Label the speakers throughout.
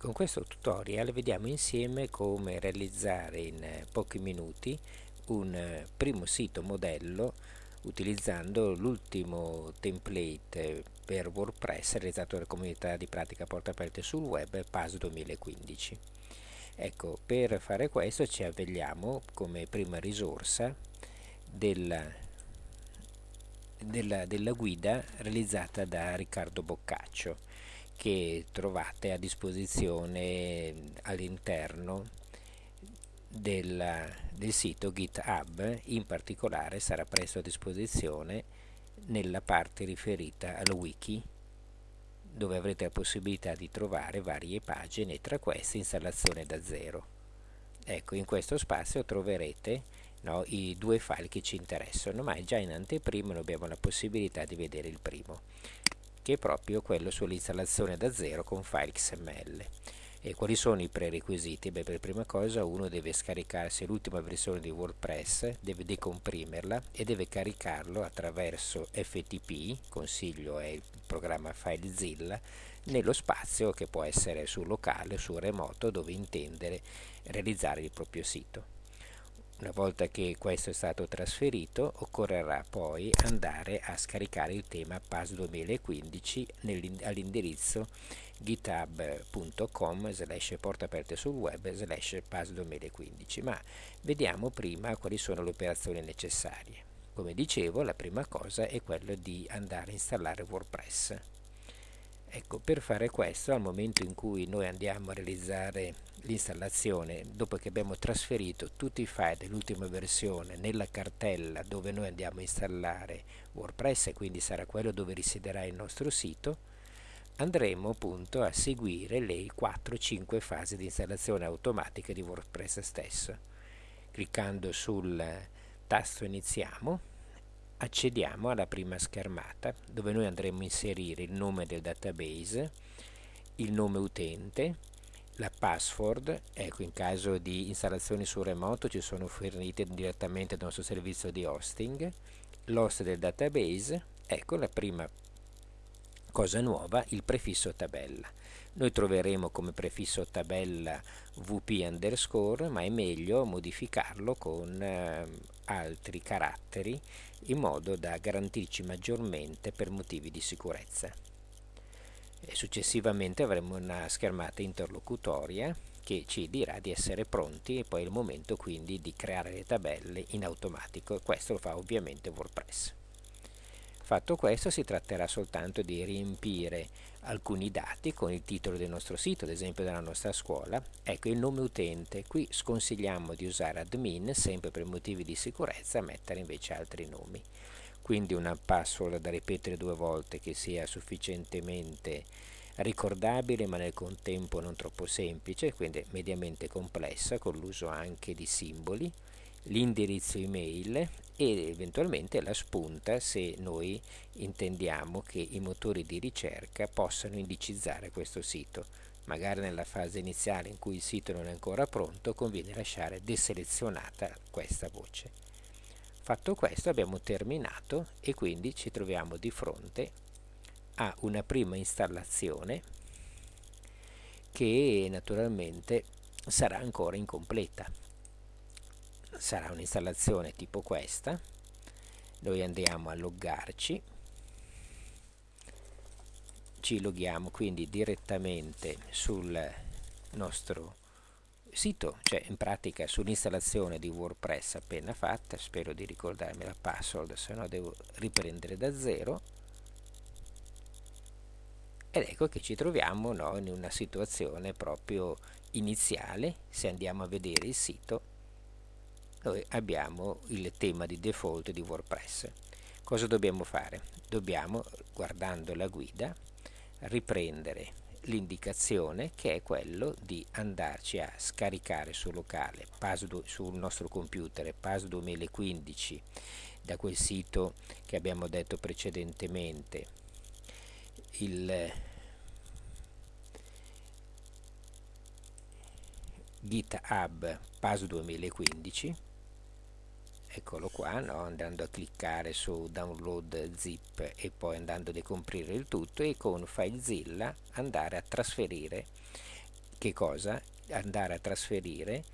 Speaker 1: Con questo tutorial vediamo insieme come realizzare in eh, pochi minuti un eh, primo sito modello utilizzando l'ultimo template per WordPress realizzato dalla comunità di pratica porta aperte sul web PAS 2015. Ecco, per fare questo ci avveliamo come prima risorsa della, della, della guida realizzata da Riccardo Boccaccio che trovate a disposizione all'interno del, del, sito GitHub, in particolare sarà presto a disposizione nella parte riferita al wiki dove avrete la possibilità di trovare varie pagine tra queste installazione da zero. Ecco, in questo spazio troverete no, i due file che ci interessano, ma già in anteprima abbiamo la possibilità di vedere il primo che è proprio quello sull'installazione da zero con file XML. E quali sono i prerequisiti? Beh, per prima cosa uno deve scaricarsi l'ultima versione di WordPress, deve decomprimerla e deve caricarlo attraverso FTP, consiglio è il programma FileZilla, nello spazio che può essere sul locale o sul remoto dove intendere realizzare il proprio sito. Una volta che questo è stato trasferito occorrerà poi andare a scaricare il tema PAS 2015 all'indirizzo github.com slash porta aperte sul web slash PAS 2015 ma vediamo prima quali sono le operazioni necessarie. Come dicevo la prima cosa è quella di andare a installare WordPress. Ecco, per fare questo, al momento in cui noi andiamo a realizzare l'installazione, dopo che abbiamo trasferito tutti i file dell'ultima versione nella cartella dove noi andiamo a installare WordPress, e quindi sarà quello dove risiederà il nostro sito, andremo appunto a seguire le 4-5 fasi di installazione automatica di WordPress stesso. Cliccando sul tasto Iniziamo, accediamo alla prima schermata dove noi andremo a inserire il nome del database, il nome utente, la password, ecco in caso di installazioni su remoto ci sono fornite direttamente dal nostro servizio di hosting, l'host del database, ecco la prima cosa nuova, il prefisso tabella. Noi troveremo come prefisso tabella vp underscore, ma è meglio modificarlo con eh, altri caratteri in modo da garantirci maggiormente per motivi di sicurezza. E successivamente avremo una schermata interlocutoria che ci dirà di essere pronti e poi è il momento quindi di creare le tabelle in automatico e questo lo fa ovviamente WordPress. Fatto questo si tratterà soltanto di riempire alcuni dati con il titolo del nostro sito, ad esempio della nostra scuola. Ecco il nome utente, qui sconsigliamo di usare admin, sempre per motivi di sicurezza, mettere invece altri nomi. Quindi una password da ripetere due volte che sia sufficientemente ricordabile ma nel contempo non troppo semplice, quindi mediamente complessa con l'uso anche di simboli, l'indirizzo email ed eventualmente la spunta se noi intendiamo che i motori di ricerca possano indicizzare questo sito. Magari nella fase iniziale in cui il sito non è ancora pronto conviene lasciare deselezionata questa voce. Fatto questo abbiamo terminato e quindi ci troviamo di fronte a una prima installazione che naturalmente sarà ancora incompleta sarà un'installazione tipo questa. Noi andiamo a loggarci. Ci loghiamo quindi direttamente sul nostro sito, cioè in pratica sull'installazione di WordPress appena fatta, spero di ricordarmi la password, se no devo riprendere da zero. Ed ecco che ci troviamo no, in una situazione proprio iniziale, se andiamo a vedere il sito noi abbiamo il tema di default di WordPress. Cosa dobbiamo fare? Dobbiamo, guardando la guida, riprendere l'indicazione che è quello di andarci a scaricare sul locale, sul nostro computer PAS 2015 da quel sito che abbiamo detto precedentemente il GitHub PAS 2015 eccolo qua no? andando a cliccare su download zip e poi andando a decomprire il tutto e con FileZilla andare a trasferire che cosa? andare a trasferire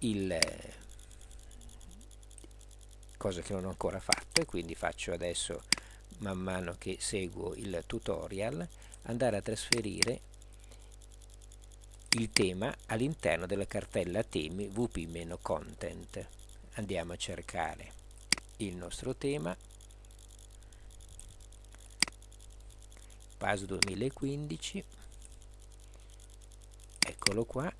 Speaker 1: il cosa che non ho ancora fatto e quindi faccio adesso man mano che seguo il tutorial andare a trasferire il tema all'interno della cartella temi wp-content andiamo a cercare il nostro tema. PAS 2015 eccolo qua.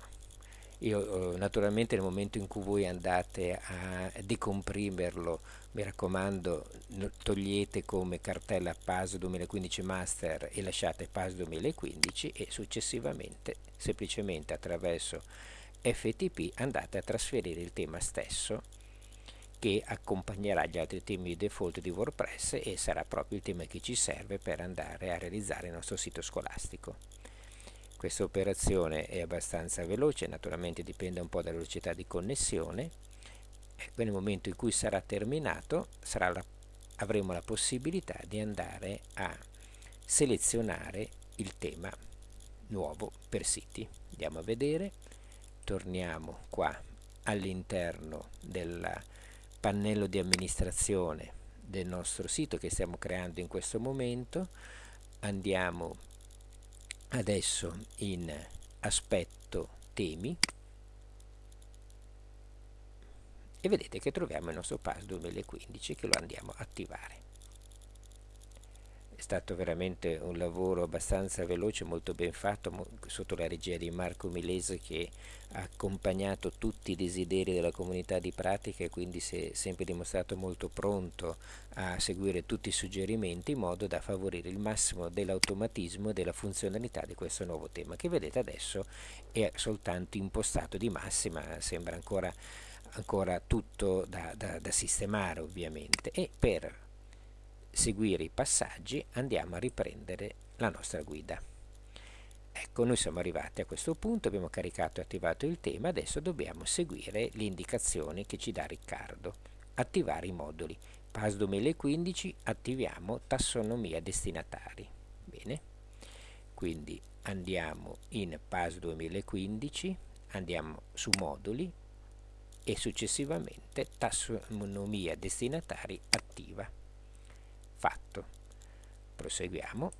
Speaker 1: Io eh, naturalmente nel momento in cui voi andate a decomprimerlo mi raccomando togliete come cartella PAS 2015 Master e lasciate PAS 2015 e successivamente semplicemente attraverso FTP andate a trasferire il tema stesso che accompagnerà gli altri temi default di WordPress e sarà proprio il tema che ci serve per andare a realizzare il nostro sito scolastico. Questa operazione è abbastanza veloce, naturalmente dipende un po' dalla velocità di connessione. E nel momento in cui sarà terminato sarà la, avremo la possibilità di andare a selezionare il tema nuovo per siti. Andiamo a vedere, torniamo qua all'interno del pannello di amministrazione del nostro sito che stiamo creando in questo momento, andiamo adesso in aspetto temi. E vedete che troviamo il nostro PAS 2015 che lo andiamo a attivare è stato veramente un lavoro abbastanza veloce, molto ben fatto, mo sotto la regia di Marco Milese che ha accompagnato tutti i desideri della comunità di pratica e quindi si è sempre dimostrato molto pronto a seguire tutti i suggerimenti in modo da favorire il massimo dell'automatismo e della funzionalità di questo nuovo tema che vedete adesso è soltanto impostato di massima, sembra ancora, ancora tutto da, da, da sistemare ovviamente. E per seguire i passaggi andiamo a riprendere la nostra guida. Ecco, noi siamo arrivati a questo punto, abbiamo caricato e attivato il tema, adesso dobbiamo seguire le indicazioni che ci dà Riccardo. Attivare i moduli. PAS 2015 attiviamo tassonomia destinatari. Bene, quindi andiamo in PAS 2015, andiamo su moduli e successivamente tassonomia destinatari attiva fatto. Proseguiamo.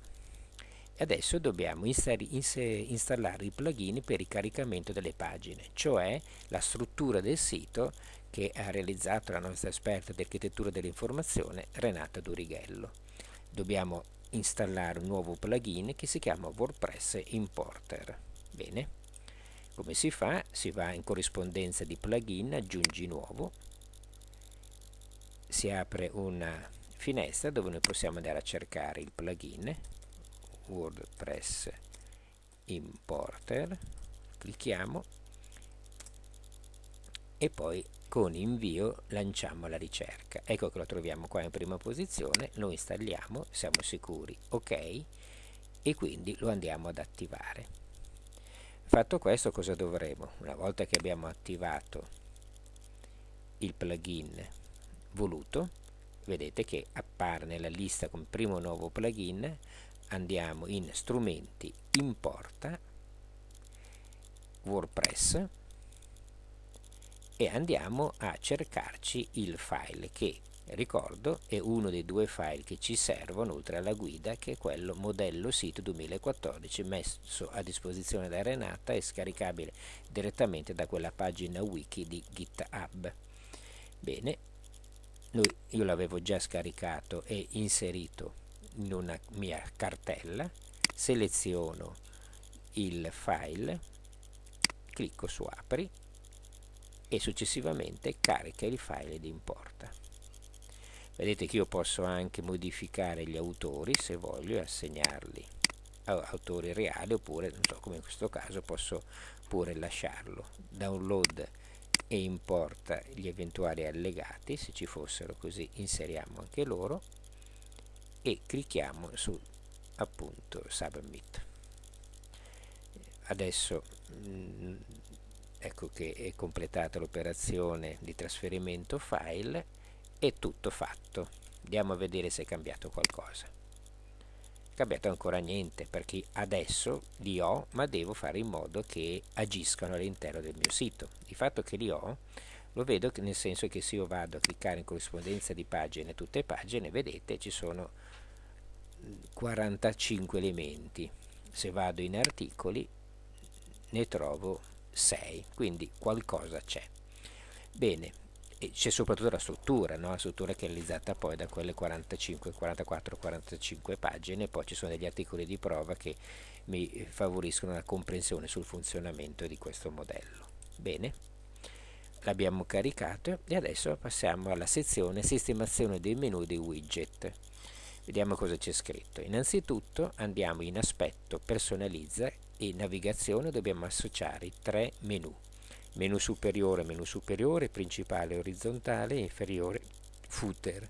Speaker 1: E adesso dobbiamo installare i plugin per il caricamento delle pagine cioè la struttura del sito che ha realizzato la nostra esperta di architettura dell'informazione Renata Durighello dobbiamo installare un nuovo plugin che si chiama WordPress Importer. Bene? Come si fa? si va in corrispondenza di plugin aggiungi nuovo. Si apre una finestra dove noi possiamo andare a cercare il plugin WordPress Importer clicchiamo e poi con invio lanciamo la ricerca. Ecco che lo troviamo qua in prima posizione lo installiamo siamo sicuri ok e quindi lo andiamo ad attivare. Fatto questo cosa dovremo? Una volta che abbiamo attivato il plugin voluto vedete che appare nella lista come primo nuovo plugin. Andiamo in strumenti importa WordPress e andiamo a cercarci il file che ricordo è uno dei due file che ci servono oltre alla guida che è quello modello sito 2014 messo a disposizione da Renata e scaricabile direttamente da quella pagina wiki di GitHub. Bene noi, io l'avevo già scaricato e inserito in una mia cartella. Seleziono il file clicco su apri e successivamente carica il file ed importa. Vedete che io posso anche modificare gli autori se voglio e assegnarli a autori reali oppure non so come in questo caso posso pure lasciarlo. Download e importa gli eventuali allegati se ci fossero così inseriamo anche loro e clicchiamo su appunto submit. Adesso mm, ecco che è completata l'operazione di trasferimento file è tutto fatto. Andiamo a vedere se è cambiato qualcosa cambiato ancora niente perché adesso li ho ma devo fare in modo che agiscano all'interno del mio sito. Il fatto che li ho lo vedo nel senso che se io vado a cliccare in corrispondenza di pagine tutte pagine vedete ci sono 45 elementi. Se vado in articoli ne trovo 6 quindi qualcosa c'è. Bene c'è soprattutto la struttura, no? la struttura che è realizzata poi da quelle 45, 44, 45 pagine, poi ci sono degli articoli di prova che mi favoriscono la comprensione sul funzionamento di questo modello. Bene, l'abbiamo caricato e adesso passiamo alla sezione sistemazione dei menu dei widget. Vediamo cosa c'è scritto. Innanzitutto andiamo in aspetto, personalizza e navigazione, dobbiamo associare i tre menu menu superiore, menu superiore, principale orizzontale, inferiore, footer.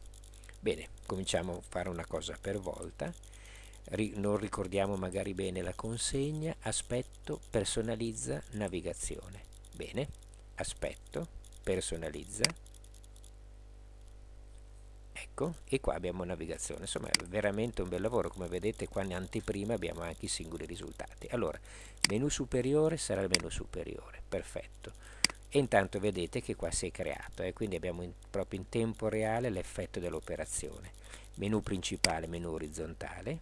Speaker 1: Bene, cominciamo a fare una cosa per volta. Ri non ricordiamo magari bene la consegna, aspetto, personalizza, navigazione. Bene, aspetto, personalizza, ecco, e qua abbiamo navigazione. Insomma, è veramente un bel lavoro. Come vedete qua in anteprima abbiamo anche i singoli risultati. Allora, menu superiore sarà il menu superiore, perfetto. E intanto vedete che qua si è creato eh, quindi abbiamo in, proprio in tempo reale l'effetto dell'operazione. Menu principale, menu orizzontale.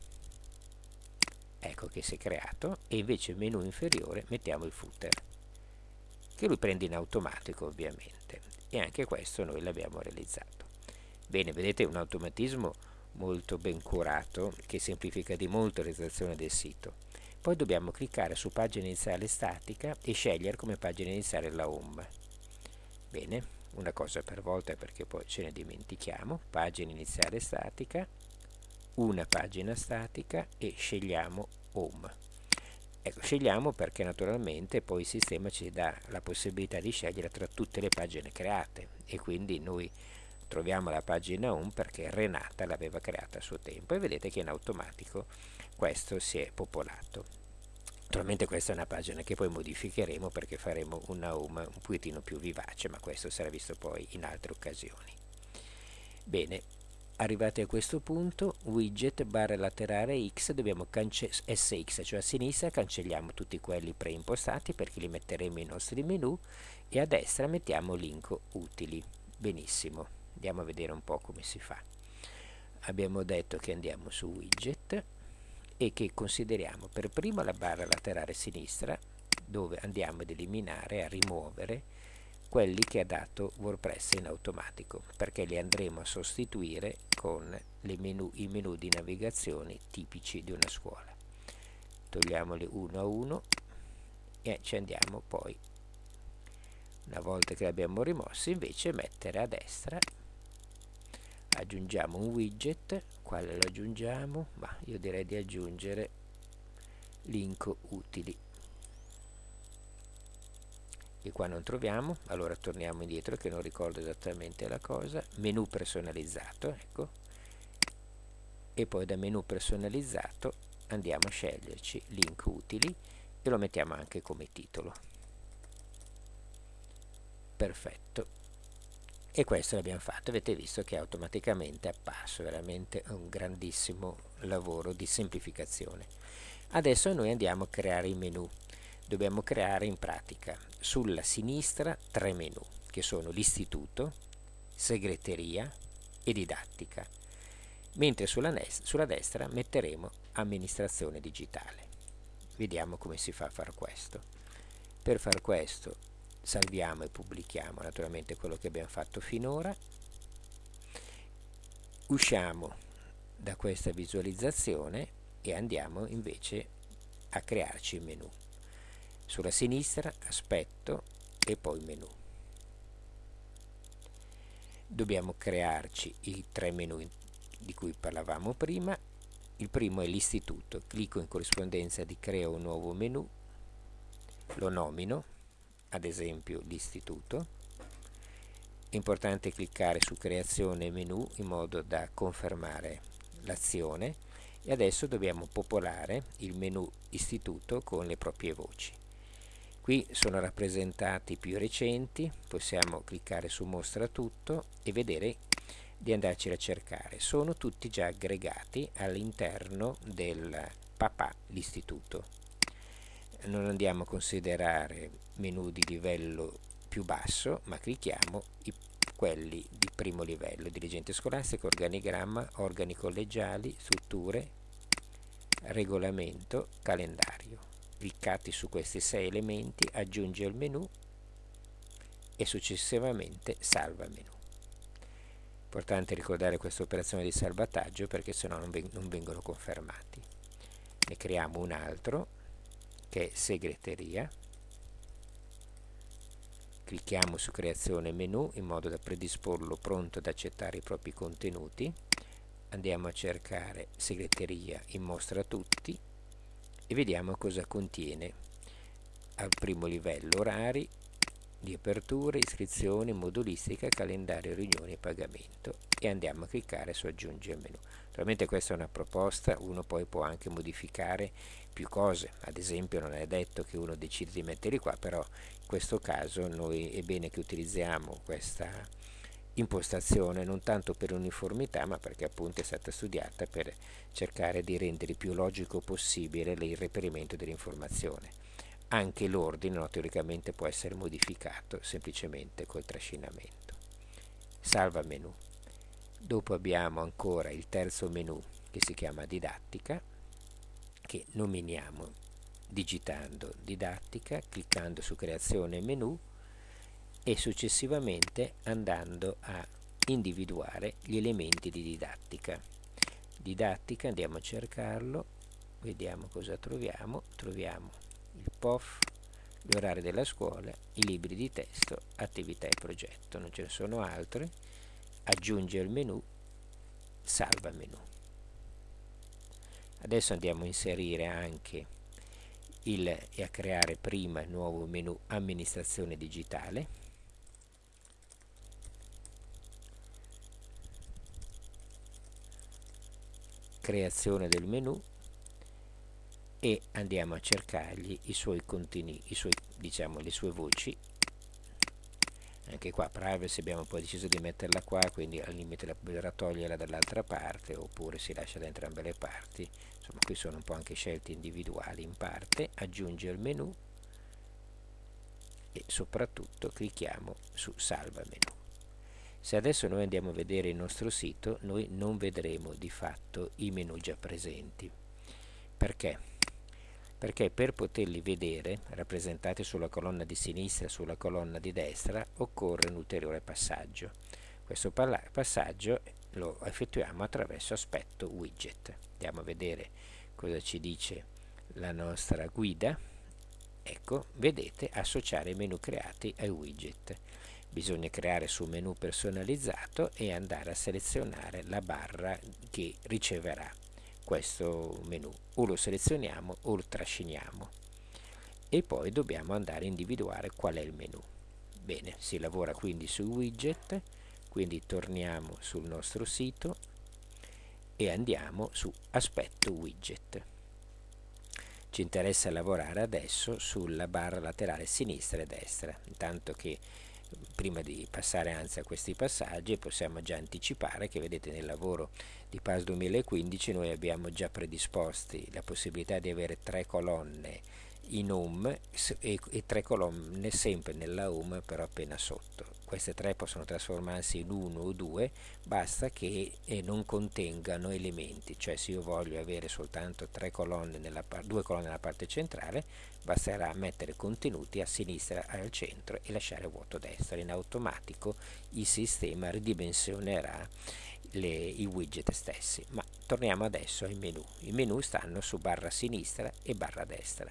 Speaker 1: Ecco che si è creato. E invece menu inferiore mettiamo il footer che lui prende in automatico ovviamente. E anche questo noi l'abbiamo realizzato bene vedete un automatismo molto ben curato che semplifica di molto la realizzazione del sito poi dobbiamo cliccare su pagina iniziale statica e scegliere come pagina iniziale la home. Bene, una cosa per volta perché poi ce ne dimentichiamo. Pagina iniziale statica, una pagina statica e scegliamo home. Ecco, scegliamo perché naturalmente poi il sistema ci dà la possibilità di scegliere tra tutte le pagine create e quindi noi troviamo la pagina home perché Renata l'aveva creata a suo tempo e vedete che in automatico questo si è popolato. Naturalmente questa è una pagina che poi modificheremo perché faremo una home un pochettino più vivace ma questo sarà visto poi in altre occasioni. Bene arrivati a questo punto widget barra laterale x dobbiamo sx cioè a sinistra cancelliamo tutti quelli preimpostati perché li metteremo nei nostri menu e a destra mettiamo link utili. Benissimo andiamo a vedere un po' come si fa. Abbiamo detto che andiamo su widget e che consideriamo per prima la barra laterale sinistra dove andiamo ad eliminare, a rimuovere quelli che ha dato WordPress in automatico perché li andremo a sostituire con menu, i menu di navigazione tipici di una scuola. Togliamoli uno a uno e ci andiamo poi. Una volta che li abbiamo rimossi invece mettere a destra aggiungiamo un widget. Quale lo aggiungiamo? ma io direi di aggiungere link utili. E qua non troviamo. Allora torniamo indietro che non ricordo esattamente la cosa. Menu personalizzato ecco. E poi da menu personalizzato andiamo a sceglierci link utili e lo mettiamo anche come titolo. Perfetto e questo l'abbiamo fatto avete visto che automaticamente è apparso veramente un grandissimo lavoro di semplificazione. Adesso noi andiamo a creare i menu. Dobbiamo creare in pratica sulla sinistra tre menu che sono l'istituto segreteria e didattica. Mentre sulla, sulla destra metteremo amministrazione digitale. Vediamo come si fa a fare questo. Per far questo salviamo e pubblichiamo naturalmente quello che abbiamo fatto finora. Usciamo da questa visualizzazione e andiamo invece a crearci il menu. Sulla sinistra aspetto e poi menu. Dobbiamo crearci i tre menu di cui parlavamo prima. Il primo è l'istituto. Clicco in corrispondenza di creo un nuovo menu. Lo nomino ad esempio l'istituto. È importante cliccare su creazione menu in modo da confermare l'azione e adesso dobbiamo popolare il menu istituto con le proprie voci. Qui sono rappresentati i più recenti, possiamo cliccare su mostra tutto e vedere di andarci a cercare. Sono tutti già aggregati all'interno del papà l'istituto. Non andiamo a considerare menu di livello più basso, ma clicchiamo i, quelli di primo livello, dirigente scolastico, organigramma, organi collegiali, strutture, regolamento, calendario. Cliccati su questi sei elementi, aggiungi al menu e successivamente salva menu. Importante ricordare questa operazione di salvataggio perché sennò non, veng non vengono confermati. Ne creiamo un altro che è segreteria. Clicchiamo su creazione menu in modo da predisporlo pronto ad accettare i propri contenuti. Andiamo a cercare segreteria in mostra tutti e vediamo cosa contiene al primo livello orari, di aperture, iscrizioni, modulistica, calendario, riunioni e pagamento. E andiamo a cliccare su aggiungi al menu. Naturalmente questa è una proposta, uno poi può anche modificare più cose, ad esempio non è detto che uno decide di metterli qua, però in questo caso noi è bene che utilizziamo questa impostazione non tanto per uniformità ma perché appunto è stata studiata per cercare di rendere più logico possibile il reperimento dell'informazione anche l'ordine no, teoricamente può essere modificato semplicemente col trascinamento. Salva menu. Dopo abbiamo ancora il terzo menu che si chiama didattica, che nominiamo digitando didattica, cliccando su creazione menu e successivamente andando a individuare gli elementi di didattica. Didattica, andiamo a cercarlo, vediamo cosa troviamo, troviamo il POF, gli orari della scuola, i libri di testo, attività e progetto, non ce ne sono altri, aggiunge il menu, salva menu. Adesso andiamo a inserire anche il, e a creare prima il nuovo menu amministrazione digitale, creazione del menu e andiamo a cercargli i suoi contenuti, i suoi, diciamo, le sue voci. Anche qua privacy abbiamo poi deciso di metterla qua quindi al limite la potrà toglierla dall'altra parte oppure si lascia da entrambe le parti. Insomma qui sono un po' anche scelte individuali in parte. Aggiunge il menu. E soprattutto clicchiamo su salva menu. Se adesso noi andiamo a vedere il nostro sito noi non vedremo di fatto i menu già presenti. Perché? Perché per poterli vedere rappresentati sulla colonna di sinistra e sulla colonna di destra occorre un ulteriore passaggio. Questo passaggio lo effettuiamo attraverso aspetto widget. Andiamo a vedere cosa ci dice la nostra guida. Ecco, vedete associare i menu creati ai widget. Bisogna creare su menu personalizzato e andare a selezionare la barra che riceverà questo menu o lo selezioniamo o lo trasciniamo. E poi dobbiamo andare a individuare qual è il menu bene si lavora quindi su widget quindi torniamo sul nostro sito e andiamo su aspetto widget. Ci interessa lavorare adesso sulla barra laterale sinistra e destra intanto che prima di passare anzi a questi passaggi possiamo già anticipare che vedete nel lavoro di PAS 2015 noi abbiamo già predisposti la possibilità di avere tre colonne in home e, e tre colonne sempre nella home però appena sotto queste tre possono trasformarsi in uno o due basta che eh, non contengano elementi. Cioè se io voglio avere soltanto colonne nella due colonne nella parte centrale basterà mettere contenuti a sinistra e al centro e lasciare vuoto a destra. In automatico il sistema ridimensionerà le, i widget stessi. Ma torniamo adesso ai menu. I menu stanno su barra sinistra e barra destra.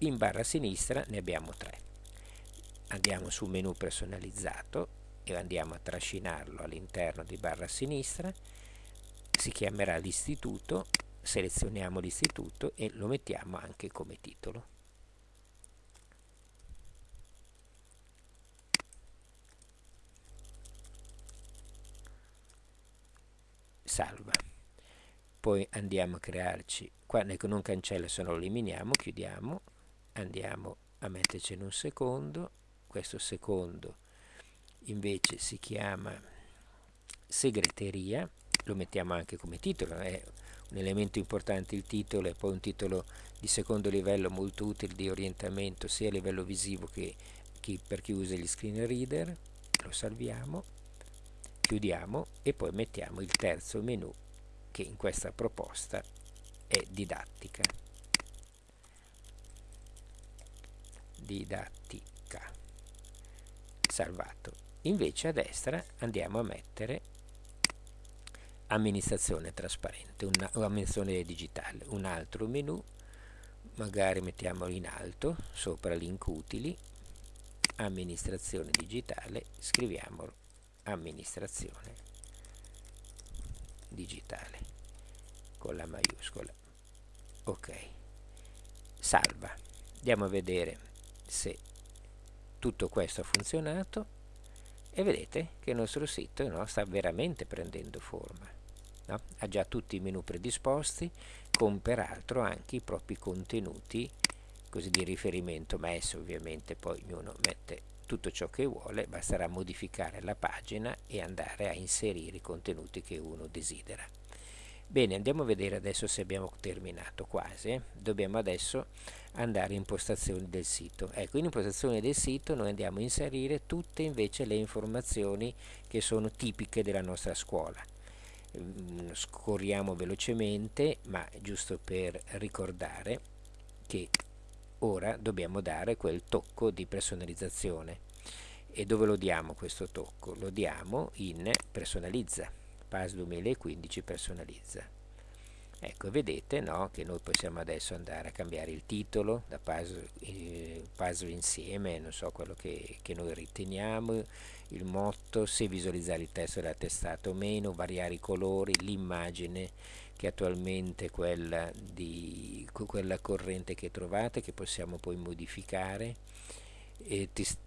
Speaker 1: In barra sinistra ne abbiamo tre andiamo su menu personalizzato e andiamo a trascinarlo all'interno di barra sinistra. Si chiamerà l'istituto selezioniamo l'istituto e lo mettiamo anche come titolo. Salva. Poi andiamo a crearci qua non cancella se no lo eliminiamo chiudiamo andiamo a metterci in un secondo questo secondo invece si chiama segreteria, lo mettiamo anche come titolo, è un elemento importante il titolo e poi un titolo di secondo livello molto utile di orientamento sia a livello visivo che chi, per chi usa gli screen reader, lo salviamo, chiudiamo e poi mettiamo il terzo menu che in questa proposta è didattica. Didattica. Salvato. Invece a destra andiamo a mettere amministrazione trasparente, una, amministrazione digitale, un altro menu, magari mettiamolo in alto, sopra link utili, amministrazione digitale, scriviamolo amministrazione digitale con la maiuscola. Ok, salva. Andiamo a vedere se tutto questo ha funzionato e vedete che il nostro sito no, sta veramente prendendo forma. No? Ha già tutti i menu predisposti, con peraltro anche i propri contenuti così di riferimento messo, ovviamente poi ognuno mette tutto ciò che vuole, basterà modificare la pagina e andare a inserire i contenuti che uno desidera. Bene, andiamo a vedere adesso se abbiamo terminato quasi. Dobbiamo adesso andare in impostazioni del sito. Ecco, in impostazioni del sito noi andiamo a inserire tutte invece le informazioni che sono tipiche della nostra scuola. Mm, scorriamo velocemente, ma giusto per ricordare che ora dobbiamo dare quel tocco di personalizzazione. E dove lo diamo questo tocco? Lo diamo in personalizza PAS 2015 personalizza. Ecco, vedete no, che noi possiamo adesso andare a cambiare il titolo da puzzle, eh, puzzle insieme, non so quello che, che, noi riteniamo, il motto, se visualizzare il testo della testata o meno, variare i colori, l'immagine che attualmente è quella, di, quella corrente che trovate, che possiamo poi modificare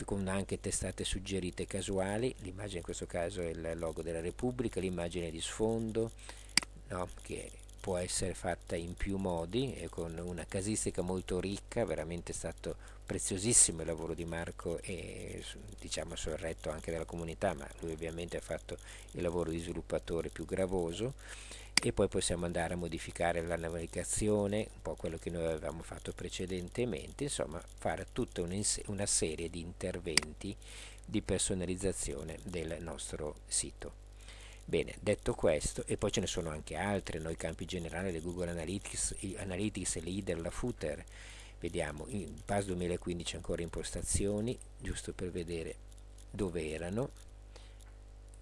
Speaker 1: con anche testate suggerite casuali, l'immagine in questo caso è il logo della Repubblica, l'immagine di sfondo no, che può essere fatta in più modi e con una casistica molto ricca, veramente è stato preziosissimo il lavoro di Marco e diciamo sorretto anche dalla comunità, ma lui ovviamente ha fatto il lavoro di sviluppatore più gravoso e poi possiamo andare a modificare la navigazione, un po' quello che noi avevamo fatto precedentemente, insomma fare tutta una serie di interventi di personalizzazione del nostro sito. Bene, detto questo, e poi ce ne sono anche altre, noi campi generali, le Google Analytics, Analytics Leader, la Footer, vediamo, in PAS 2015 ancora impostazioni, giusto per vedere dove erano,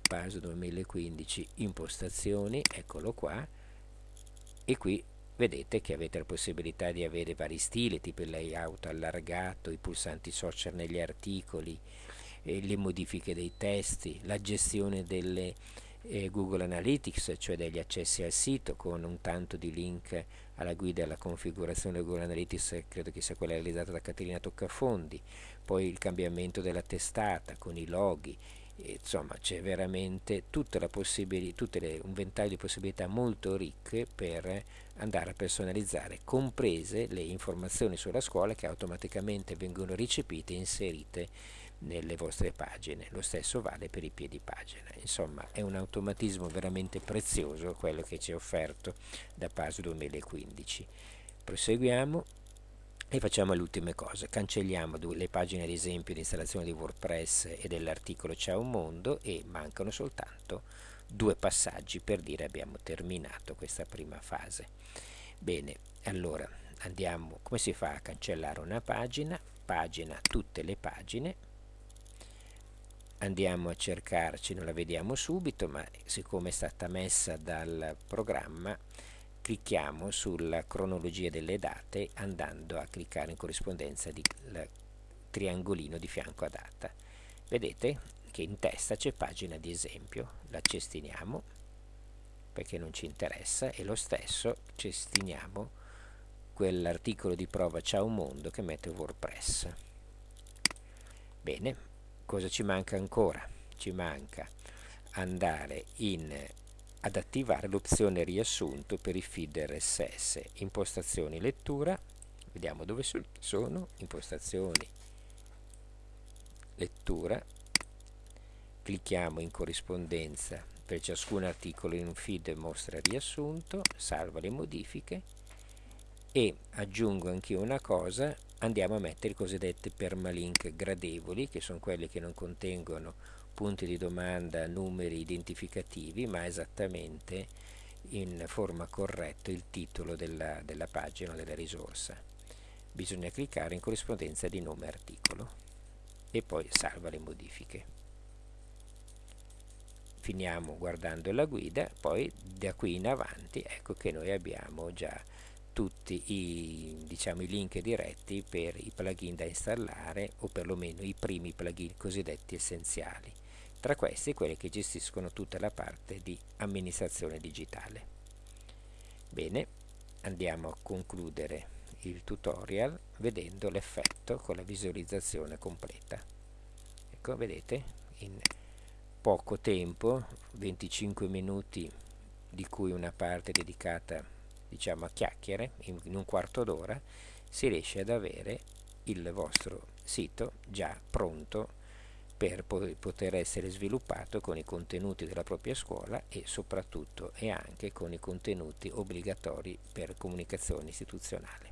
Speaker 1: PAS 2015 impostazioni, eccolo qua, e qui vedete che avete la possibilità di avere vari stili, tipo il layout allargato, i pulsanti social negli articoli, eh, le modifiche dei testi, la gestione delle eh, Google Analytics, cioè degli accessi al sito con un tanto di link alla guida e alla configurazione di Google Analytics, credo che sia quella realizzata da Caterina Toccafondi, poi il cambiamento della testata con i loghi, insomma c'è veramente tutte le, un ventaglio di possibilità molto ricche per andare a personalizzare, comprese le informazioni sulla scuola che automaticamente vengono recepite e inserite nelle vostre pagine. Lo stesso vale per i piedi pagina. Insomma, è un automatismo veramente prezioso quello che ci è offerto da PAS 2015. Proseguiamo e facciamo le ultime cose, cancelliamo le pagine ad esempio di installazione di WordPress e dell'articolo Ciao Mondo e mancano soltanto due passaggi per dire abbiamo terminato questa prima fase. Bene, allora andiamo, come si fa a cancellare una pagina? Pagina, tutte le pagine, andiamo a cercarci, non la vediamo subito, ma siccome è stata messa dal programma clicchiamo sulla cronologia delle date andando a cliccare in corrispondenza il triangolino di fianco a data. Vedete che in testa c'è pagina di esempio, la cestiniamo perché non ci interessa e lo stesso cestiniamo quell'articolo di prova Ciao Mondo che mette WordPress. Bene, cosa ci manca ancora? Ci manca andare in ad attivare l'opzione riassunto per i feed RSS, impostazioni lettura, vediamo dove sono, impostazioni. Lettura, clicchiamo in corrispondenza. Per ciascun articolo in un feed mostra riassunto, salva le modifiche. E aggiungo anch'io una cosa, andiamo a mettere i cosiddetti permalink gradevoli, che sono quelli che non contengono punti di domanda, numeri identificativi, ma esattamente in forma corretta il titolo della, della pagina o della risorsa. Bisogna cliccare in corrispondenza di nome articolo e poi salva le modifiche finiamo guardando la guida, poi da qui in avanti ecco che noi abbiamo già tutti i, diciamo, i link diretti per i plugin da installare o perlomeno i primi plugin cosiddetti essenziali. Tra questi quelli che gestiscono tutta la parte di amministrazione digitale. Bene, andiamo a concludere il tutorial vedendo l'effetto con la visualizzazione completa. Ecco, vedete, in poco tempo, 25 minuti di cui una parte dedicata diciamo a chiacchiere, in, in un quarto d'ora, si riesce ad avere il vostro sito già pronto per poter essere sviluppato con i contenuti della propria scuola e soprattutto e anche con i contenuti obbligatori per comunicazione istituzionale.